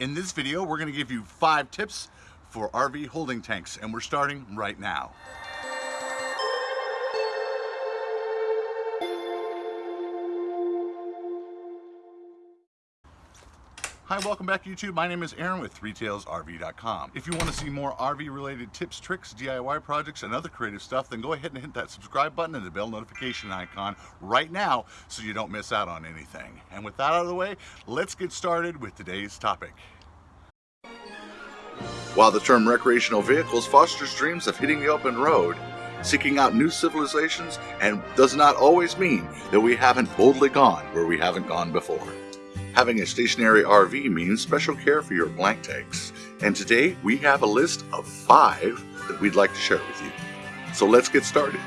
In this video, we're going to give you five tips for RV holding tanks, and we're starting right now. Hi, welcome back to YouTube. My name is Aaron with ThreeTailsRV.com. If you want to see more RV related tips, tricks, DIY projects, and other creative stuff, then go ahead and hit that subscribe button and the bell notification icon right now so you don't miss out on anything. And with that out of the way, let's get started with today's topic. While the term recreational vehicles fosters dreams of hitting the open road, seeking out new civilizations, and does not always mean that we haven't boldly gone where we haven't gone before. Having a stationary RV means special care for your black tanks, and today we have a list of five that we'd like to share with you. So let's get started.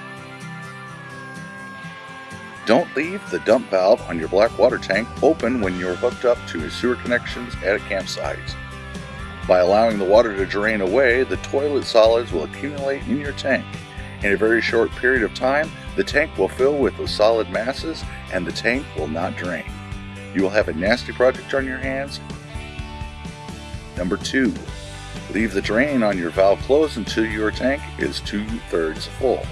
Don't leave the dump valve on your black water tank open when you're hooked up to sewer connections at a campsite. By allowing the water to drain away, the toilet solids will accumulate in your tank. In a very short period of time, the tank will fill with the solid masses and the tank will not drain you will have a nasty project on your hands. Number two, leave the drain on your valve closed until your tank is two-thirds full.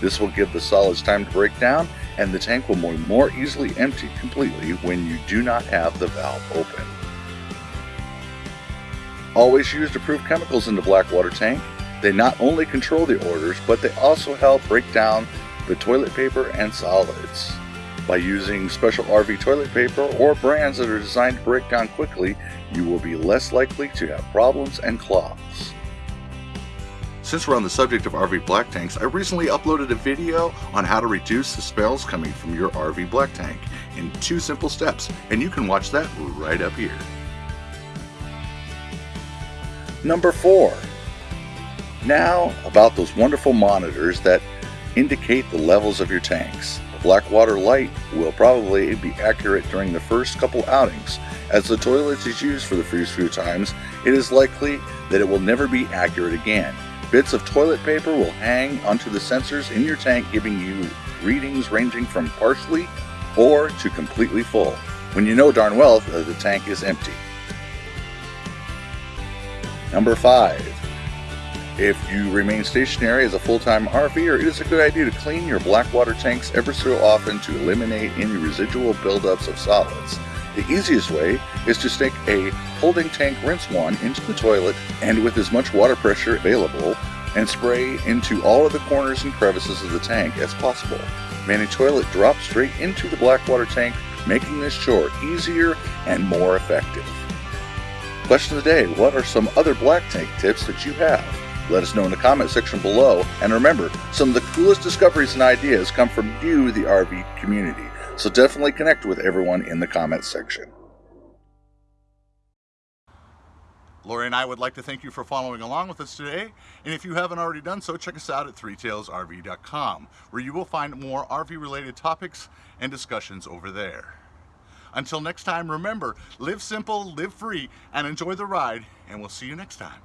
This will give the solids time to break down and the tank will more easily empty completely when you do not have the valve open. Always use approved chemicals in the black water tank. They not only control the odors, but they also help break down the toilet paper and solids. By using special RV toilet paper or brands that are designed to break down quickly, you will be less likely to have problems and clogs. Since we're on the subject of RV black tanks, I recently uploaded a video on how to reduce the smells coming from your RV black tank in two simple steps, and you can watch that right up here. Number four. Now about those wonderful monitors that indicate the levels of your tanks. Blackwater Light will probably be accurate during the first couple outings. As the toilet is used for the first few times, it is likely that it will never be accurate again. Bits of toilet paper will hang onto the sensors in your tank giving you readings ranging from partially or to completely full, when you know darn well that the tank is empty. Number 5. If you remain stationary as a full-time RVer, it is a good idea to clean your black water tanks ever so often to eliminate any residual buildups of solids. The easiest way is to stick a holding tank rinse wand into the toilet and with as much water pressure available and spray into all of the corners and crevices of the tank as possible. Many toilet drops straight into the black water tank, making this chore easier and more effective. Question of the day, what are some other black tank tips that you have? Let us know in the comment section below. And remember, some of the coolest discoveries and ideas come from you, the RV community. So definitely connect with everyone in the comment section. Lori and I would like to thank you for following along with us today. And if you haven't already done so, check us out at threetailsrv.com, where you will find more RV related topics and discussions over there. Until next time, remember, live simple, live free, and enjoy the ride, and we'll see you next time.